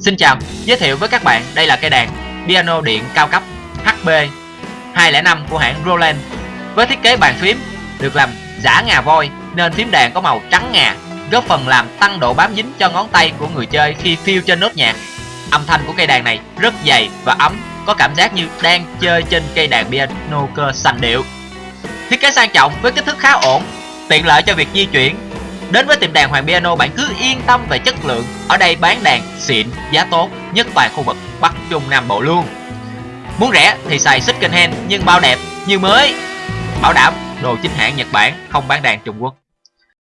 Xin chào, giới thiệu với các bạn đây là cây đàn piano điện cao cấp HB 205 của hãng Roland với thiết kế bàn phím được làm giả ngà voi nên phím đàn có màu trắng ngà góp phần làm tăng độ bám dính cho ngón tay của người chơi khi phiêu trên nốt nhạc. Âm thanh của cây đàn này rất dày và ấm, có cảm giác như đang chơi trên cây đàn piano cơ sành điệu. Thiết kế sang trọng với kích thước khá ổn, tiện lợi cho việc di chuyển. Đến với tiệm đàn Hoàng Piano bạn cứ yên tâm về chất lượng, ở đây bán đàn xịn, giá tốt, nhất toàn khu vực Bắc Trung Nam Bộ luôn. Muốn rẻ thì xài second hand nhưng bao đẹp như mới. Bảo đảm đồ chính hãng Nhật Bản, không bán đàn Trung Quốc.